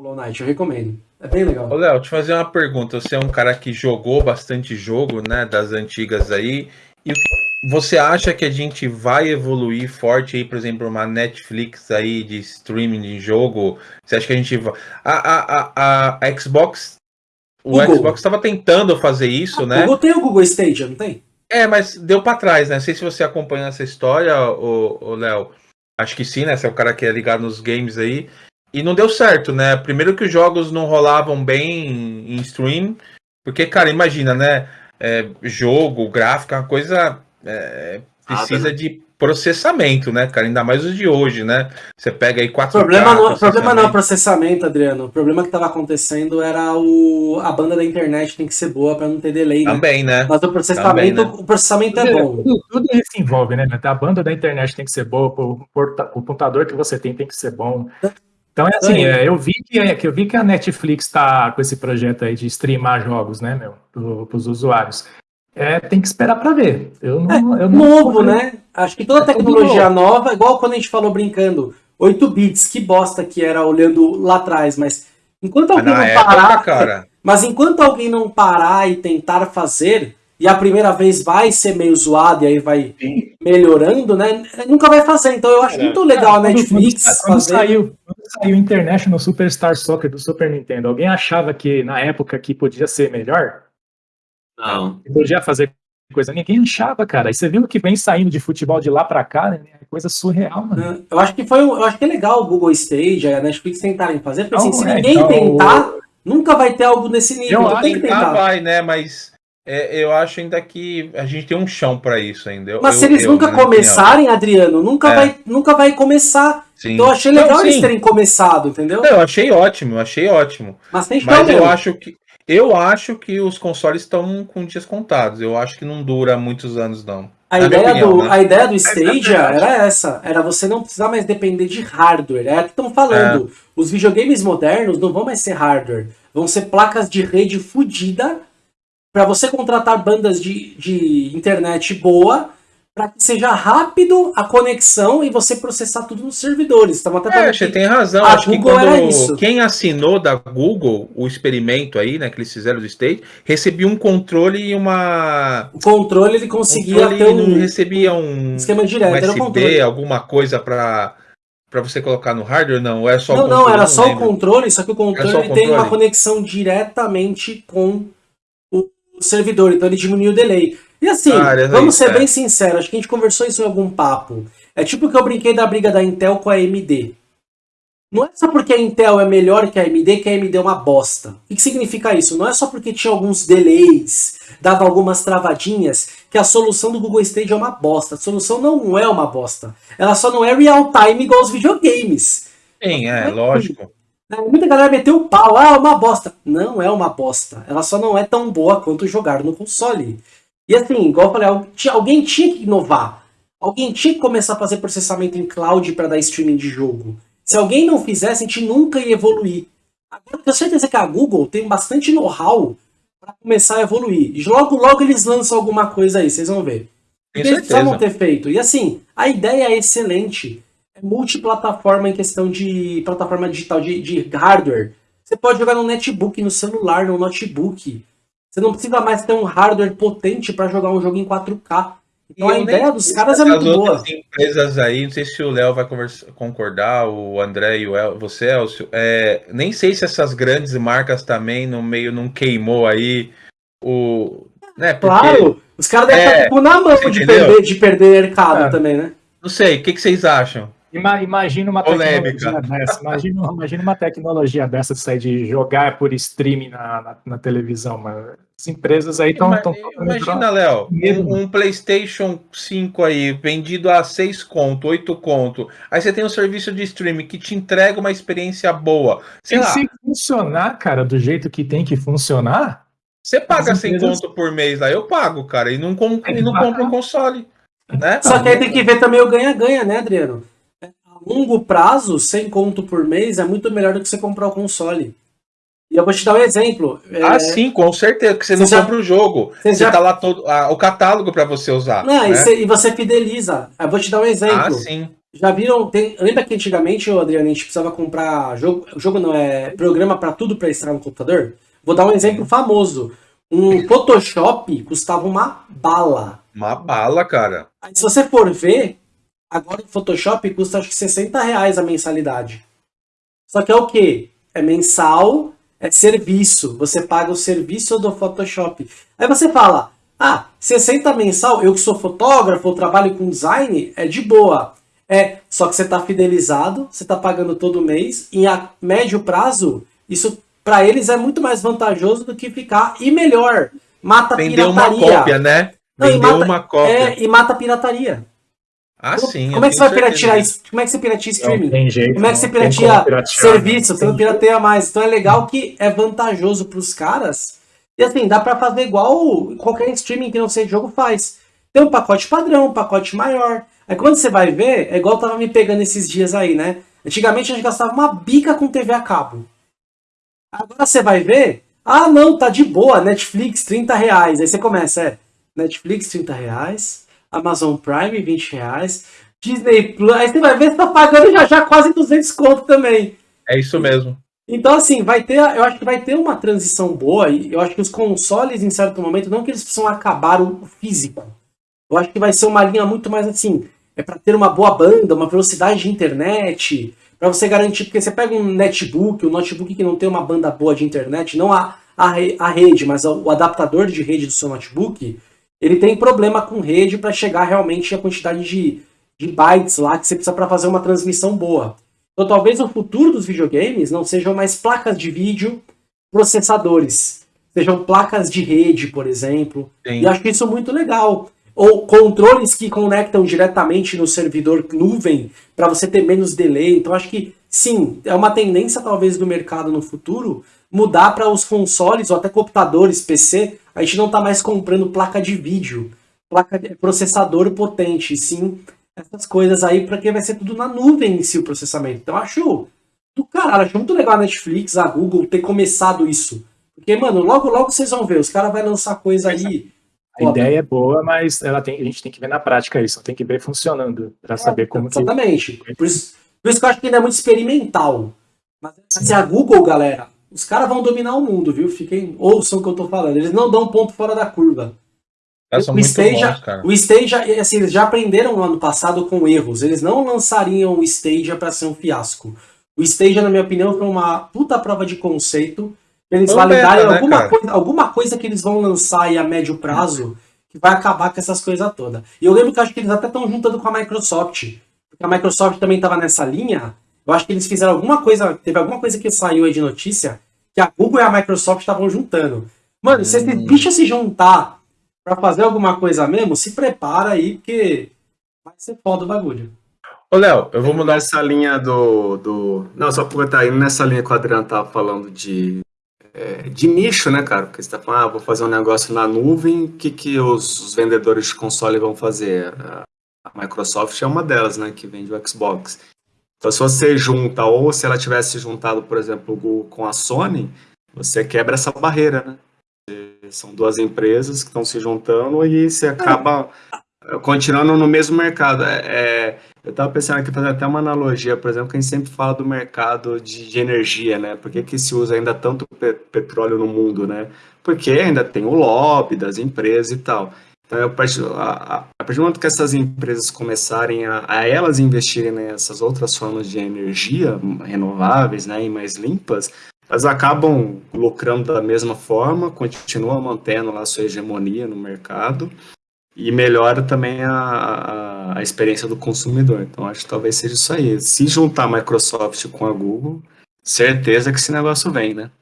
Hollow Knight, eu recomendo. É bem legal. Ô, Léo, eu fazer uma pergunta. Você é um cara que jogou bastante jogo, né, das antigas aí. E você acha que a gente vai evoluir forte aí, por exemplo, uma Netflix aí de streaming de jogo? Você acha que a gente vai. A, a, a, a Xbox. O Google. Xbox estava tentando fazer isso, O né? Google tem o Google Stadia, não tem? É, mas deu pra trás, né? Não sei se você acompanha essa história, ô Léo. Acho que sim, né? Você é o cara que é ligado nos games aí. E não deu certo, né? Primeiro que os jogos não rolavam bem em stream. Porque, cara, imagina, né? É, jogo, gráfico, é uma coisa. é, precisa Nada, de processamento, né, cara? Ainda mais os de hoje, né? Você pega aí O 4 problema, não, o problema não é o processamento, Adriano. O problema que estava acontecendo era o, a banda da internet tem que ser boa para não ter delay, né? Também, né? Mas o processamento, Também, né? o processamento é bom. Tudo, tudo isso envolve, né? A banda da internet tem que ser boa, o, o computador que você tem tem que ser bom. Então é assim, Sim. é, eu vi que, é, que eu vi que a Netflix está com esse projeto aí de streamar jogos, né, meu, para os usuários. É, tem que esperar para ver. Eu não, eu não Novo, né? Acho que toda É tudo tecnologia nova, igual quando a gente falou brincando, 8 bits, que bosta que era olhando lá atrás, mas enquanto alguém na não época, parar, cara. mas enquanto alguém não parar e tentar fazer, e a primeira vez vai ser meio zoado e aí vai melhorando, né? Nunca vai fazer. Então eu acho muito legal a Netflix quando, quando fazer. saiu, saiu International Superstar Soccer do Super Nintendo, alguém achava que na época que podia ser melhor? Não. Que podia fazer coisa? Ninguém achava, cara. E você viu que vem saindo de futebol de lá pra cá, né? É coisa surreal, mano. Eu acho que foi, um- eu acho que é legal o Google Stage, a Netflix tentarem fazer, porque assim, se é, ninguém então, tentar, nunca vai ter algo nesse nível. Eu Então tem que Tentar vai, né? Mas é, eu acho ainda que a gente tem um chão pra isso ainda. Eu- Mas eu- se eles eu, nunca começarem, Adriano, nunca, É. vai, nunca vai começar. Sim. Então eu achei Não, legal eles sim. terem começado, entendeu? Eu achei ótimo, eu achei ótimo. Mas tem que Mas ter eu acho que eu acho que os consoles estão com dias contados. Eu acho que não dura muitos anos não. A na ideia, opinião, do, né? a ideia do Stadia verdade. era essa, era você não precisar mais depender de hardware. É o que estão falando. Os videogames modernos não vão mais ser hardware, vão ser placas de rede fodida para você contratar bandas de, de internet boa para que seja rápido a conexão e você processar tudo nos servidores. Estamos até É, você que- tem razão. a acho que Google era quando isso. quem assinou da Google o experimento aí, né, que eles fizeram do State, recebia um controle e uma o controle ele conseguia controle ter não um recebia um, esquema um direto. era o USB, controle. alguma coisa para para você colocar no hardware, não, é só o Não, não, controle, era só o lembro. controle, só que o controle só o ele tem uma controle? conexão diretamente com o servidor, então ele diminui o delay. E assim, vamos ser é. bem sinceros, acho que a gente conversou isso em algum papo. É tipo que eu brinquei da briga da Intel com a AMD. Não é só porque a Intel é melhor que a AMD que a AMD é uma bosta. O que significa isso? Não é só porque tinha alguns delays, dava algumas travadinhas, que a solução do Google Stage é uma bosta. A solução não é uma bosta. Ela só não é real time igual os videogames. Sim, é, lógico. Né, Muita galera meteu o pau, ah, é uma bosta. Não é uma bosta. Ela só não é tão boa quanto jogar no console. E assim, igual eu falei, alguém tinha que inovar. Alguém tinha que começar a fazer processamento em cloud para dar streaming de jogo. Se alguém não fizesse, a gente nunca ia evoluir. Agora, eu tenho certeza que a Google tem bastante know-how para começar a evoluir. E logo, logo eles lançam alguma coisa aí, vocês vão ver. Tenho Eles precisavam ter feito. E assim, a ideia é excelente. É multiplataforma em questão de plataforma digital, de, de hardware. Você pode jogar no netbook, no celular, no notebook. Você não precisa mais ter um hardware potente para jogar um jogo em 4K. Então E a ideia dos caras é as muito boa. outras empresas aí, não sei se o Léo vai concordar, o André e o El, você, Elcio, é, nem sei se essas grandes marcas também no meio não queimou aí o. Né, porque, Claro, os caras devem É, estar tipo, na mão de perder, de perder mercado É. também, né? Não sei, o que, que vocês acham? Ima- Imagina uma Polêmica. tecnologia dessa. Imagina, imagina uma tecnologia dessa de sair de jogar por streaming na, na, na televisão, mano. As empresas aí estão. Ima- Imagina, Léo, um, um PlayStation 5 aí, vendido a 6 conto, 8 conto. Aí você tem um serviço de streaming que te entrega uma experiência boa. Sei Se, lá, se funcionar, cara, do jeito que tem que funcionar, você paga as 100 empresas- conto por mês lá, eu pago, cara, e não, com, e não compro um console. Né? Só que aí tem que ver também o ganha-ganha, né, Adriano? Longo prazo, 100 conto por mês é muito melhor do que você comprar o console. E eu vou te dar um exemplo. É, Ah, sim, com certeza, porque você não Você já- compra o jogo. você Você já- tá lá todo ah, o catálogo para você usar. Não, e, né? você, e você fideliza. Eu vou te dar um exemplo. Ah, sim. Já viram? Tem, lembra que antigamente, Adriano, a gente precisava comprar jogo, jogo não é programa para tudo para instalar no computador? Vou dar um exemplo famoso. Um Photoshop custava uma bala. Uma bala, cara. Aí, se você for ver, agora o Photoshop custa acho que 60 reais a mensalidade. Só que é o quê? É mensal, é serviço. Você paga o serviço do Photoshop. Aí você fala, ah, 60 mensal, eu que sou fotógrafo, eu trabalho com design, é de boa. É, só que você está fidelizado, você está pagando todo mês, e a médio prazo, isso para eles é muito mais vantajoso do que ficar, e melhor, mata Vendeu pirataria. uma cópia, né? Vendeu mata, uma cópia. É, e mata pirataria. Ah, sim. Como é que você vai piratear isso? Como é que você pirateia streaming? Não tem jeito, como é que você pirateia piratear, serviço? Você não tem pirateia mais. Então é legal que é vantajoso para os caras. E assim, dá para fazer igual qualquer streaming que não seja jogo faz. Tem um pacote padrão, um pacote maior. Aí quando você vai ver, é igual tava me pegando esses dias aí, né? Antigamente a gente gastava uma bica com TV a cabo. Agora você vai ver, ah não, tá de boa, Netflix 30 reais. Aí você começa, é, Netflix 30 reais, Amazon Prime 20 reais, Disney Plus, aí você vai ver, você tá pagando já já quase 200 conto também. É isso mesmo. Então, assim, vai ter, eu acho que vai ter uma transição boa, e eu acho que os consoles, em certo momento, não que eles precisam acabar o físico. Eu acho que vai ser uma linha muito mais assim, é para ter uma boa banda, uma velocidade de internet, para você garantir, porque você pega um netbook, um notebook que não tem uma banda boa de internet, não a, a, a rede, mas o adaptador de rede do seu notebook, ele tem problema com rede para chegar realmente a quantidade de, de bytes lá que você precisa para fazer uma transmissão boa. Então talvez o futuro dos videogames não sejam mais placas de vídeo, processadores, sejam placas de rede, por exemplo. Sim. E acho que isso é muito legal ou controles que conectam diretamente no servidor nuvem para você ter menos delay. Então acho que sim, é uma tendência talvez do mercado no futuro mudar para os consoles ou até computadores, PC. A gente não está mais comprando placa de vídeo, placa de processador potente, sim essas coisas aí, porque vai ser tudo na nuvem em si o processamento. Então acho do caralho, acho muito legal a Netflix, a Google ter começado isso. Porque, mano, logo logo vocês vão ver, os caras vão lançar coisa aí A ideia é boa, mas ela tem, a gente tem que ver na prática isso, tem que ver funcionando para saber como que... Exatamente. Por isso, por isso que eu acho que ainda é muito experimental. Mas se a Google, galera, os caras vão dominar o mundo, viu? Fiquem, ouçam o que eu tô falando. Eles não dão ponto fora da curva. O bons, cara. o Stadia, assim, eles já aprenderam no ano passado com erros. Eles não lançariam o Stadia para ser um fiasco. O Stadia, na minha opinião, foi uma puta prova de conceito. Eles validarem beta, né, alguma, cara? coisa, alguma coisa que eles vão lançar aí a médio prazo que vai acabar com essas coisas todas. E eu lembro que eu acho que eles até estão juntando com a Microsoft. Porque a Microsoft também estava nessa linha. Eu acho que eles fizeram alguma coisa. Teve alguma coisa que saiu aí de notícia que a Google e a Microsoft estavam juntando. Mano, se esses Hum. bichos se juntar pra fazer alguma coisa mesmo, se prepara aí, porque vai ser foda o bagulho. Ô, Léo, eu vou mudar Nessa linha do, do. Não, só aproveitar aí, nessa linha que o Adriano tava falando de, é, de nicho, né, cara? Porque você tá falando, ah, vou fazer um negócio na nuvem, o que, que os, os vendedores de console vão fazer? A, Microsoft é uma delas, né, que vende o Xbox. Então, se você junta, ou se ela tivesse juntado, por exemplo, o Google com a Sony, você quebra essa barreira, né? São duas empresas que estão se juntando e você acaba eh, continuando no mesmo mercado. É, é, eu estava pensando aqui, fazer até uma analogia, por exemplo, que a gente sempre fala do mercado de, de energia, né? Por que, que se usa ainda tanto pe- petróleo no mundo, né? Porque ainda tem o lobby das empresas e tal. Então, a partir, a, a, partir do momento que essas empresas começarem a, a elas investirem nessas outras formas de energia renováveis, né, e mais limpas, elas acabam lucrando da mesma forma, continuam mantendo lá a sua hegemonia no mercado e melhora também a, a, a experiência do consumidor. Então, acho que talvez seja isso aí. Se juntar a Microsoft com a Google, certeza que esse negócio vem, né?